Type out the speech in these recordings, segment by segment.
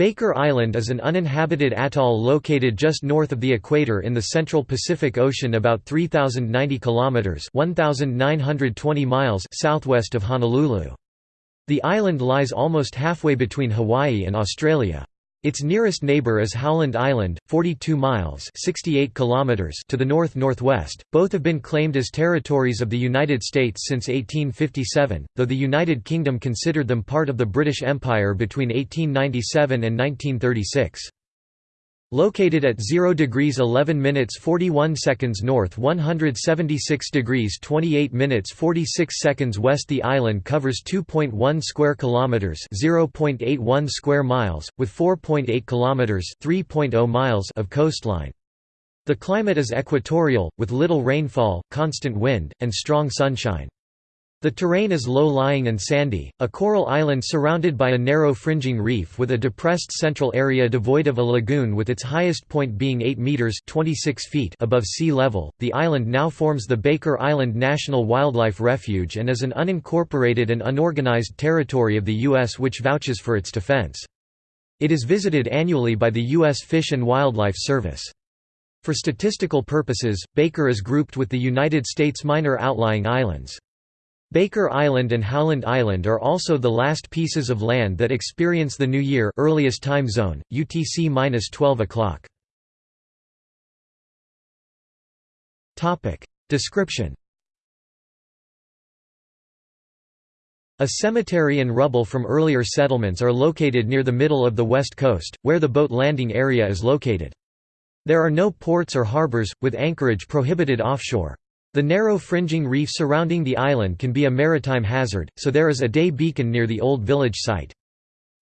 Baker Island is an uninhabited atoll located just north of the equator in the central Pacific Ocean about 3090 kilometers (1920 miles) southwest of Honolulu. The island lies almost halfway between Hawaii and Australia. Its nearest neighbor is Howland Island, 42 miles (68 kilometers) to the north-northwest. Both have been claimed as territories of the United States since 1857, though the United Kingdom considered them part of the British Empire between 1897 and 1936. Located at 0 degrees 11 minutes 41 seconds north 176 degrees 28 minutes 46 seconds west the island covers 2.1 square kilometers 0.81 square miles with 4.8 kilometers 3.0 miles of coastline. The climate is equatorial with little rainfall, constant wind and strong sunshine. The terrain is low-lying and sandy, a coral island surrounded by a narrow fringing reef with a depressed central area devoid of a lagoon with its highest point being 8 meters (26 feet) above sea level. The island now forms the Baker Island National Wildlife Refuge and is an unincorporated and unorganized territory of the US which vouches for its defense. It is visited annually by the US Fish and Wildlife Service. For statistical purposes, Baker is grouped with the United States minor outlying islands. Baker Island and Howland Island are also the last pieces of land that experience the New Year earliest time zone, UTC-12 o'clock. Description A cemetery and rubble from earlier settlements are located near the middle of the west coast, where the boat landing area is located. There are no ports or harbors, with anchorage prohibited offshore. The narrow fringing reef surrounding the island can be a maritime hazard, so there is a day beacon near the old village site.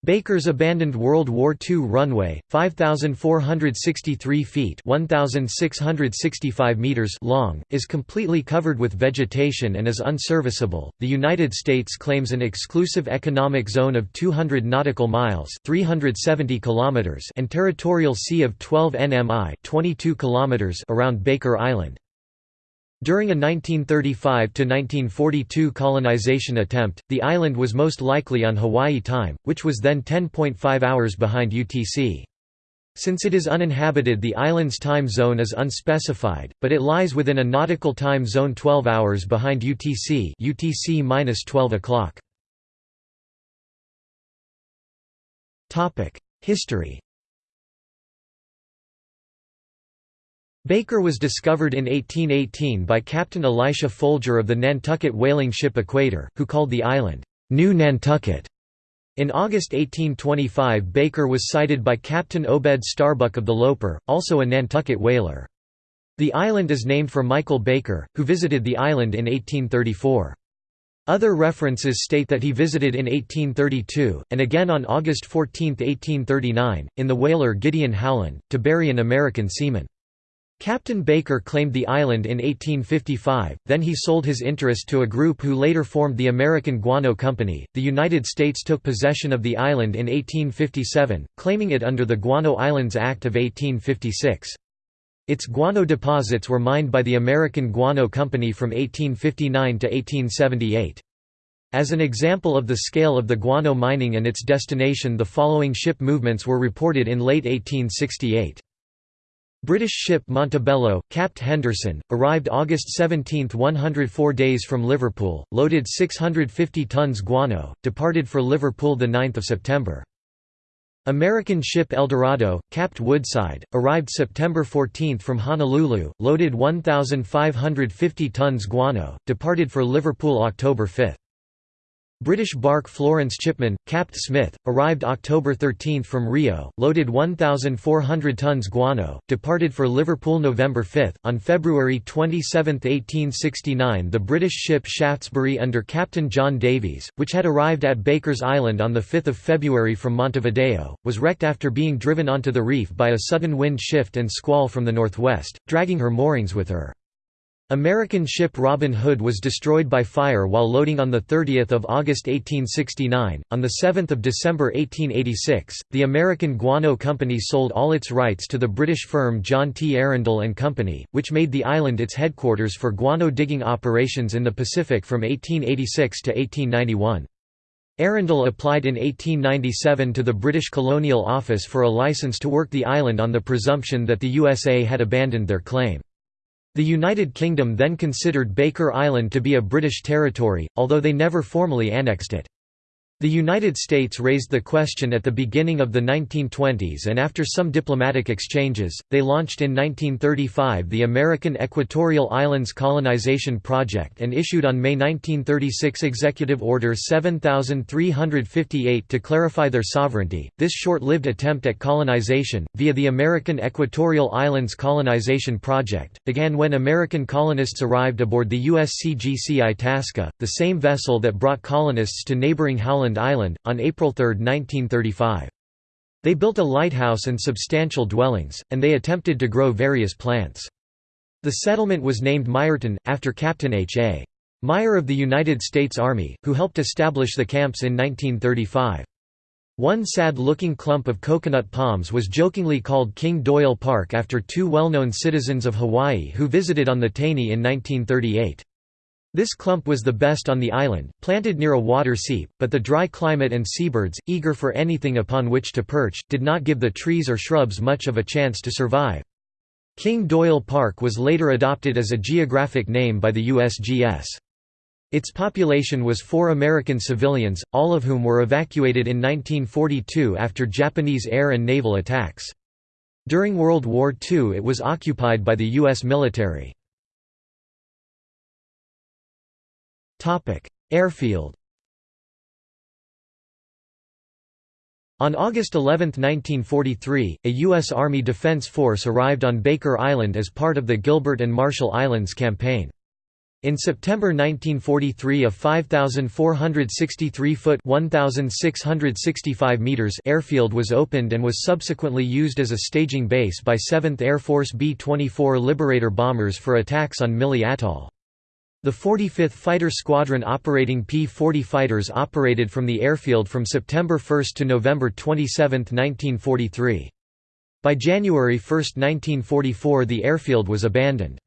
Baker's abandoned World War II runway, 5,463 feet 1,665 meters long, is completely covered with vegetation and is unserviceable. The United States claims an exclusive economic zone of 200 nautical miles 370 kilometers and territorial sea of 12 nmi 22 kilometers around Baker Island. During a 1935–1942 colonization attempt, the island was most likely on Hawaii time, which was then 10.5 hours behind UTC. Since it is uninhabited the island's time zone is unspecified, but it lies within a nautical time zone 12 hours behind UTC UTC 12 o'clock. History Baker was discovered in 1818 by Captain Elisha Folger of the Nantucket whaling ship Equator, who called the island, New Nantucket. In August 1825 Baker was sighted by Captain Obed Starbuck of the Loper, also a Nantucket whaler. The island is named for Michael Baker, who visited the island in 1834. Other references state that he visited in 1832, and again on August 14, 1839, in the whaler Gideon Howland, to bury an American seaman. Captain Baker claimed the island in 1855, then he sold his interest to a group who later formed the American Guano Company. The United States took possession of the island in 1857, claiming it under the Guano Islands Act of 1856. Its guano deposits were mined by the American Guano Company from 1859 to 1878. As an example of the scale of the guano mining and its destination the following ship movements were reported in late 1868. British ship Montebello, capt Henderson, arrived August 17 104 days from Liverpool, loaded 650 tons guano, departed for Liverpool 9 September. American ship Eldorado, capt Woodside, arrived September 14 from Honolulu, loaded 1,550 tons guano, departed for Liverpool October 5. British bark Florence Chipman, capt Smith, arrived October 13 from Rio, loaded 1,400 tons guano, departed for Liverpool November 5. On February 27, 1869 the British ship Shaftesbury under Captain John Davies, which had arrived at Baker's Island on 5 February from Montevideo, was wrecked after being driven onto the reef by a sudden wind shift and squall from the northwest, dragging her moorings with her. American ship Robin Hood was destroyed by fire while loading on 30 August 1869. On 7 December 1886, the American Guano Company sold all its rights to the British firm John T. Arundel and Company, which made the island its headquarters for guano digging operations in the Pacific from 1886 to 1891. Arundel applied in 1897 to the British Colonial Office for a license to work the island on the presumption that the USA had abandoned their claim. The United Kingdom then considered Baker Island to be a British territory, although they never formally annexed it. The United States raised the question at the beginning of the 1920s and after some diplomatic exchanges, they launched in 1935 the American Equatorial Islands Colonization Project and issued on May 1936 Executive Order 7358 to clarify their sovereignty. This short-lived attempt at colonization, via the American Equatorial Islands Colonization Project, began when American colonists arrived aboard the USCGC Itasca, the same vessel that brought colonists to neighboring Howland Island, on April 3, 1935. They built a lighthouse and substantial dwellings, and they attempted to grow various plants. The settlement was named Meyerton, after Captain H. A. Meyer of the United States Army, who helped establish the camps in 1935. One sad-looking clump of coconut palms was jokingly called King Doyle Park after two well-known citizens of Hawaii who visited on the Taney in 1938. This clump was the best on the island, planted near a water seep, but the dry climate and seabirds, eager for anything upon which to perch, did not give the trees or shrubs much of a chance to survive. King Doyle Park was later adopted as a geographic name by the USGS. Its population was four American civilians, all of whom were evacuated in 1942 after Japanese air and naval attacks. During World War II it was occupied by the U.S. military. Airfield On August 11, 1943, a U.S. Army Defense Force arrived on Baker Island as part of the Gilbert and Marshall Islands campaign. In September 1943 a 5,463-foot airfield was opened and was subsequently used as a staging base by 7th Air Force B-24 Liberator bombers for attacks on Mili Atoll. The 45th Fighter Squadron operating P-40 fighters operated from the airfield from September 1 to November 27, 1943. By January 1, 1944 the airfield was abandoned.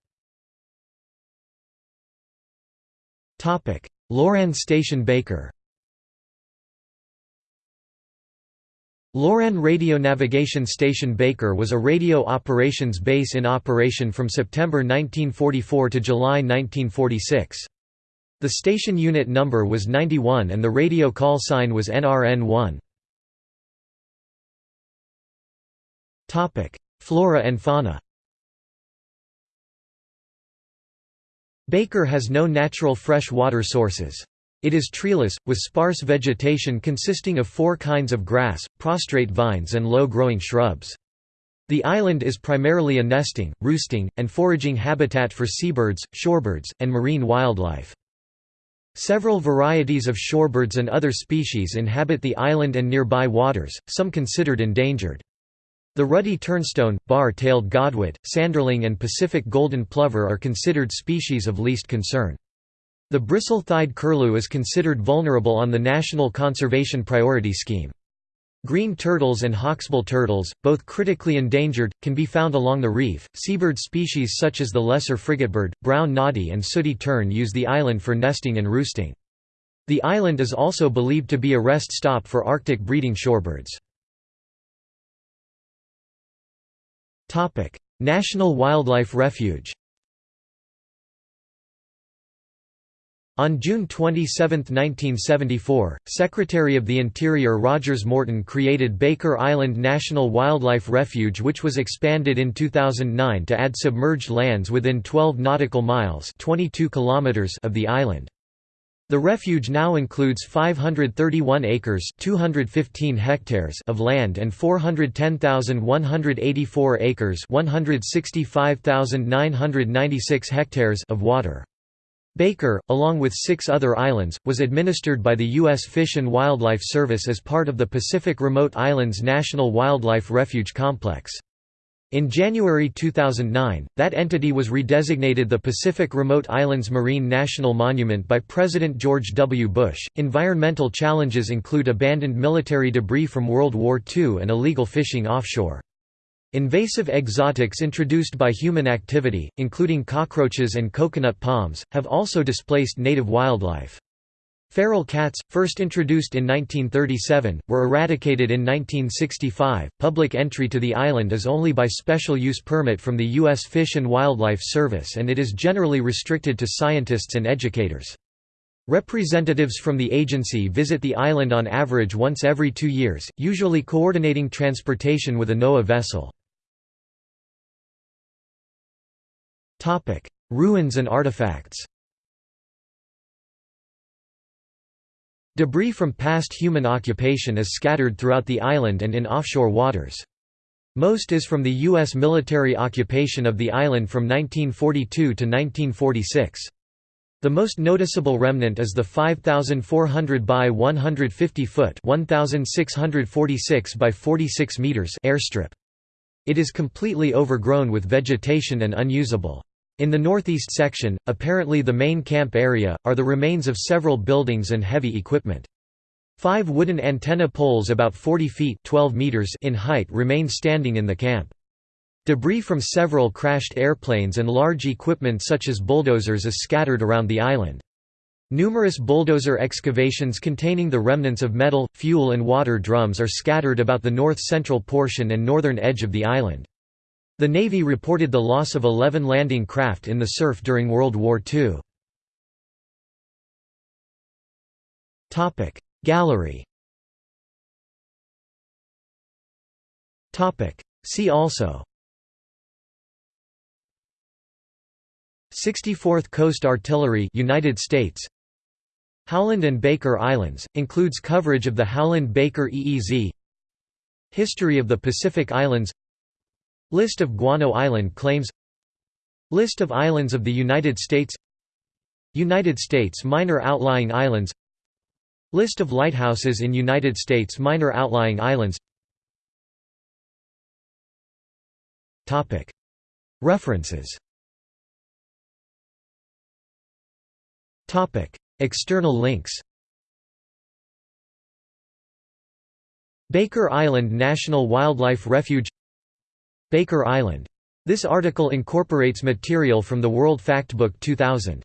Loran Station Baker Loran Radio Navigation Station Baker was a radio operations base in operation from September 1944 to July 1946. The station unit number was 91 and the radio call sign was NRN1. Flora and fauna Baker has no natural fresh water sources. It is treeless, with sparse vegetation consisting of four kinds of grass, prostrate vines and low-growing shrubs. The island is primarily a nesting, roosting, and foraging habitat for seabirds, shorebirds, and marine wildlife. Several varieties of shorebirds and other species inhabit the island and nearby waters, some considered endangered. The ruddy turnstone, bar-tailed godwit, sanderling and Pacific golden plover are considered species of least concern. The bristle-thighed curlew is considered vulnerable on the National Conservation Priority Scheme. Green turtles and hawksbill turtles, both critically endangered, can be found along the reef. Seabird species such as the lesser frigatebird, brown noddy, and sooty tern use the island for nesting and roosting. The island is also believed to be a rest stop for Arctic breeding shorebirds. National Wildlife Refuge On June 27, 1974, Secretary of the Interior Rogers Morton created Baker Island National Wildlife Refuge which was expanded in 2009 to add submerged lands within 12 nautical miles 22 kilometers of the island. The refuge now includes 531 acres 215 hectares of land and 410,184 acres 165,996 hectares of water. Baker, along with six other islands, was administered by the U.S. Fish and Wildlife Service as part of the Pacific Remote Islands National Wildlife Refuge Complex. In January 2009, that entity was redesignated the Pacific Remote Islands Marine National Monument by President George W. Bush. Environmental challenges include abandoned military debris from World War II and illegal fishing offshore. Invasive exotics introduced by human activity, including cockroaches and coconut palms, have also displaced native wildlife. Feral cats, first introduced in 1937, were eradicated in 1965. Public entry to the island is only by special use permit from the U.S. Fish and Wildlife Service and it is generally restricted to scientists and educators. Representatives from the agency visit the island on average once every two years, usually coordinating transportation with a NOAA vessel. Ruins and artifacts Debris from past human occupation is scattered throughout the island and in offshore waters. Most is from the U.S. military occupation of the island from 1942 to 1946. The most noticeable remnant is the 5,400 by 150 foot (1,646 by 46 meters) airstrip. It is completely overgrown with vegetation and unusable. In the northeast section, apparently the main camp area, are the remains of several buildings and heavy equipment. Five wooden antenna poles about 40 feet 12 meters in height remain standing in the camp. Debris from several crashed airplanes and large equipment such as bulldozers is scattered around the island. Numerous bulldozer excavations containing the remnants of metal, fuel and water drums are scattered about the north-central portion and northern edge of the island. The Navy reported the loss of 11 landing craft in the surf during World War II. Gallery. See also. 64th Coast Artillery United States. Howland and Baker Islands includes coverage of the Howland-Baker EEZ History of the Pacific Islands List of Guano Island claims List of islands of the United States United States minor outlying islands List of lighthouses in United States minor outlying islands References External links Baker Island National Wildlife Refuge Baker Island. This article incorporates material from the World Factbook 2000.